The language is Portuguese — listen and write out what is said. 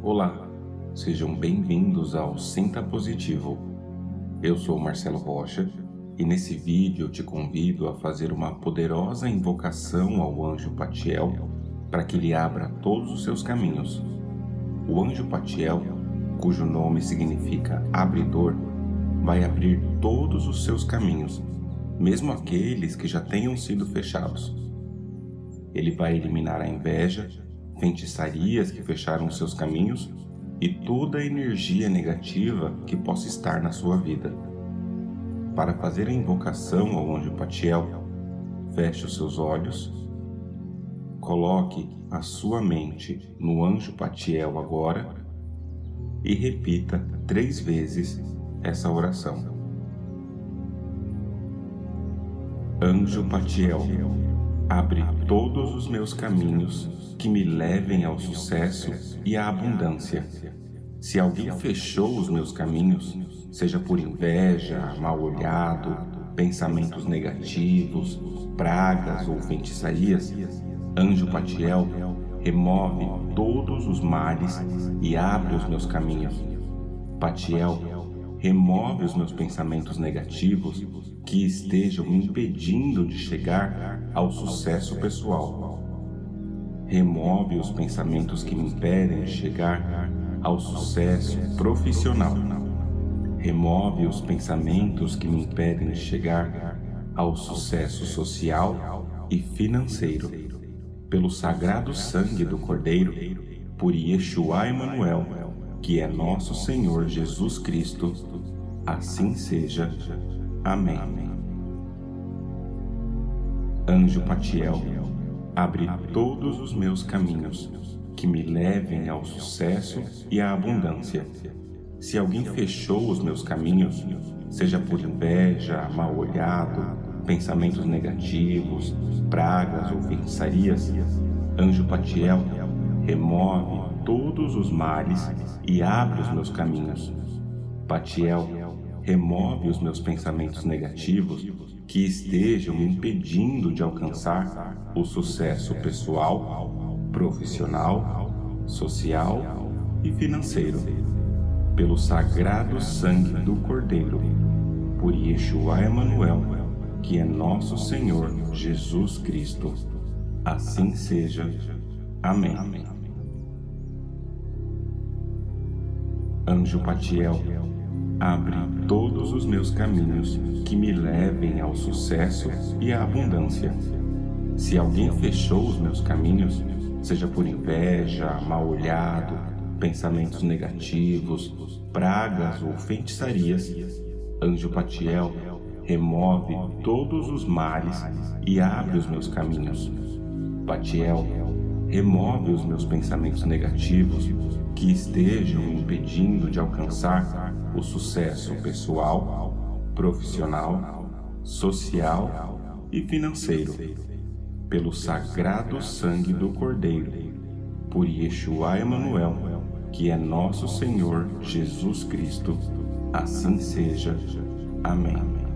Olá, sejam bem-vindos ao Sinta Positivo. Eu sou Marcelo Rocha e nesse vídeo eu te convido a fazer uma poderosa invocação ao anjo Patiel para que ele abra todos os seus caminhos. O anjo Patiel, cujo nome significa abridor, vai abrir todos os seus caminhos, mesmo aqueles que já tenham sido fechados. Ele vai eliminar a inveja, feitiçarias que fecharam seus caminhos e toda a energia negativa que possa estar na sua vida. Para fazer a invocação ao anjo Patiel, feche os seus olhos, coloque a sua mente no anjo Patiel agora e repita três vezes essa oração. Anjo Patiel, abre todos os meus caminhos que me levem ao sucesso e à abundância. Se alguém fechou os meus caminhos, seja por inveja, mal olhado, pensamentos negativos, pragas ou feitiçarias, Anjo Patiel remove todos os males e abre os meus caminhos. Patiel remove os meus pensamentos negativos que estejam impedindo de chegar ao sucesso pessoal. Remove os pensamentos que me impedem de chegar ao sucesso profissional. Remove os pensamentos que me impedem de chegar ao sucesso social e financeiro. Pelo sagrado sangue do Cordeiro, por Yeshua Emanuel, que é nosso Senhor Jesus Cristo, assim seja. Amém. Anjo Patiel, abre todos os meus caminhos, que me levem ao sucesso e à abundância. Se alguém fechou os meus caminhos, seja por inveja, mal olhado, pensamentos negativos, pragas ou feitiçarias, Anjo Patiel remove todos os males e abre os meus caminhos. Patiel, remove os meus pensamentos negativos que estejam me impedindo de alcançar o sucesso pessoal, profissional, social e financeiro. Pelo sagrado sangue do Cordeiro, por Yeshua Emanuel, que é nosso Senhor Jesus Cristo. Assim seja. Amém. Anjo Patiel, abre todos os meus caminhos que me levem ao sucesso e à abundância. Se alguém fechou os meus caminhos, seja por inveja, mal olhado, pensamentos negativos, pragas ou feitiçarias, Anjo Patiel remove todos os males e abre os meus caminhos. Patiel remove os meus pensamentos negativos que estejam impedindo de alcançar o sucesso pessoal, profissional, social e financeiro, pelo sagrado sangue do Cordeiro, por Yeshua Emanuel, que é nosso Senhor Jesus Cristo. Assim seja. Amém.